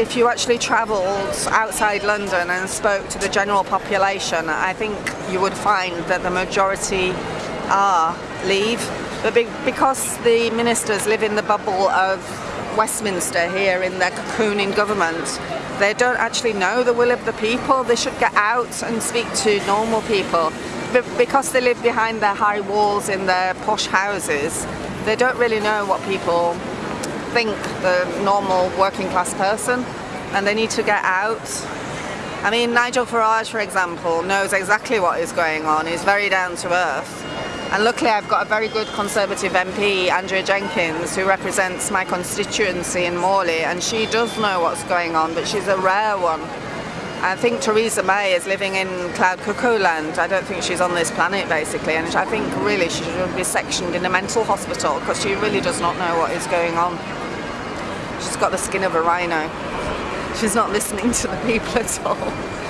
If you actually travelled outside London and spoke to the general population, I think you would find that the majority are leave. But be because the ministers live in the bubble of Westminster here in their cocooning government, they don't actually know the will of the people. They should get out and speak to normal people. But because they live behind their high walls in their posh houses, they don't really know what people think the normal working class person and they need to get out. I mean Nigel Farage for example knows exactly what is going on, he's very down to earth and luckily I've got a very good Conservative MP, Andrea Jenkyns, who represents my constituency in Morley and she does know what's going on but she's a rare one. I think Theresa May is living in cloud cuckoo land. I don't think she's on this planet basically and I think really she should be sectioned in a mental hospital because she really does not know what is going on. She's got the skin of a rhino. She's not listening to the people at all.